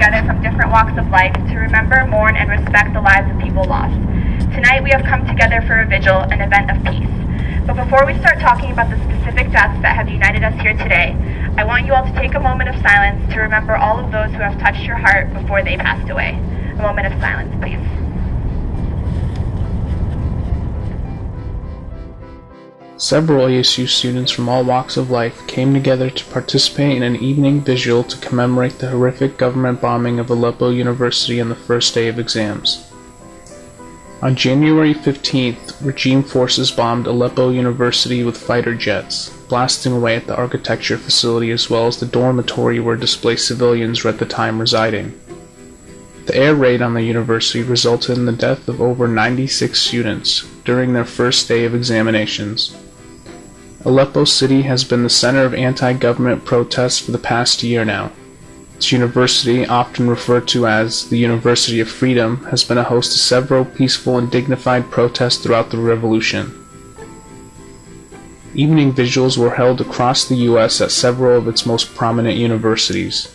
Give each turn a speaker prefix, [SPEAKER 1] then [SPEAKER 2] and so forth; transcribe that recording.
[SPEAKER 1] together from different walks of life to remember, mourn, and respect the lives of people lost. Tonight we have come together for a vigil, an event of peace. But before we start talking about the specific deaths that have united us here today, I want you all to take a moment of silence to remember all of those who have touched your heart before they passed away. A moment of silence, please.
[SPEAKER 2] Several ASU students from all walks of life came together to participate in an evening vigil to commemorate the horrific government bombing of Aleppo University on the first day of exams. On January 15th, regime forces bombed Aleppo University with fighter jets, blasting away at the architecture facility as well as the dormitory where displaced civilians were at the time residing. The air raid on the university resulted in the death of over 96 students during their first day of examinations. Aleppo City has been the center of anti-government protests for the past year now. Its university, often referred to as the University of Freedom, has been a host to several peaceful and dignified protests throughout the revolution. Evening vigils were held across the U.S. at several of its most prominent universities.